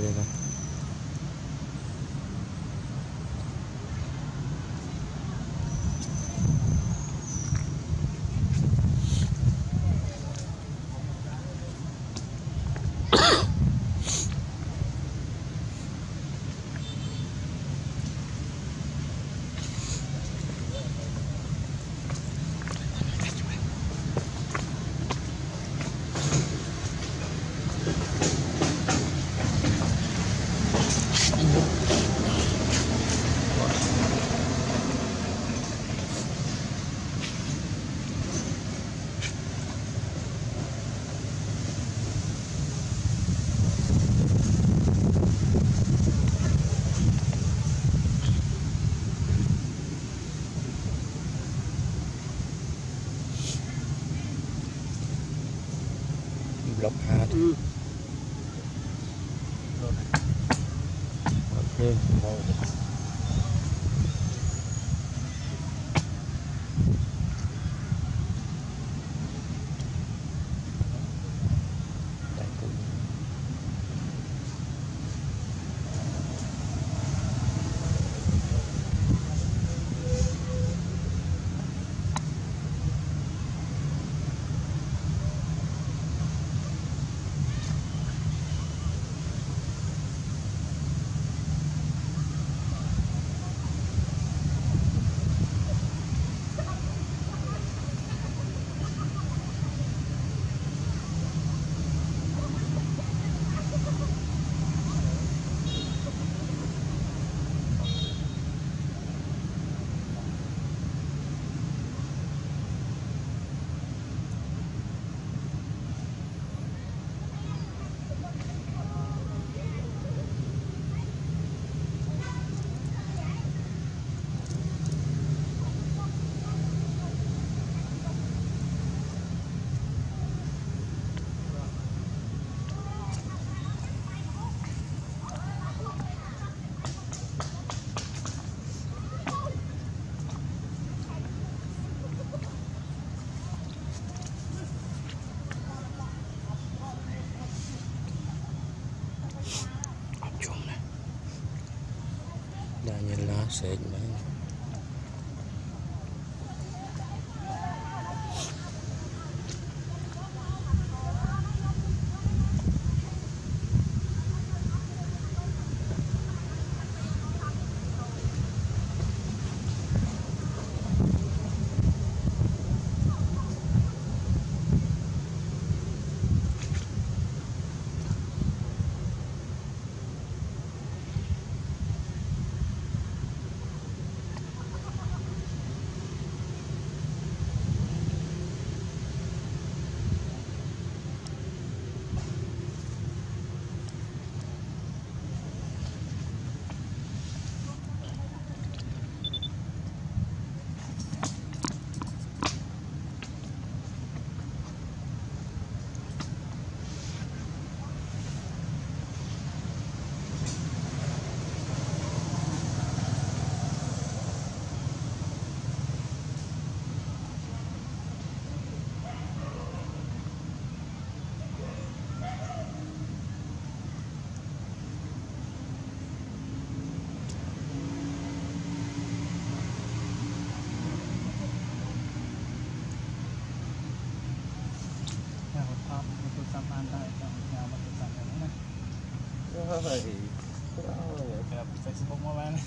dele. Yeah. said. Facebook mà bạn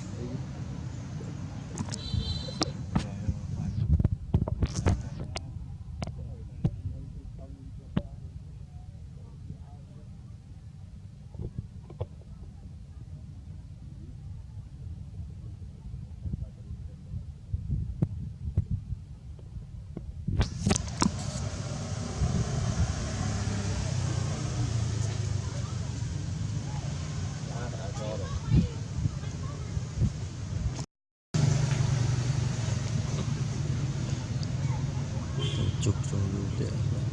joogto oo.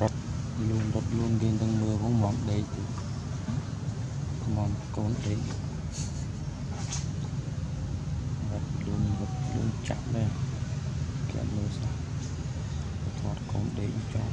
រត់លូនរត់លូនគេទាំងមើលផងមកដេកទៅមកកូនដេករត់លូនរត់លូនចាក់ដែរគេអត់មើលសោះថតកូនដេកចំ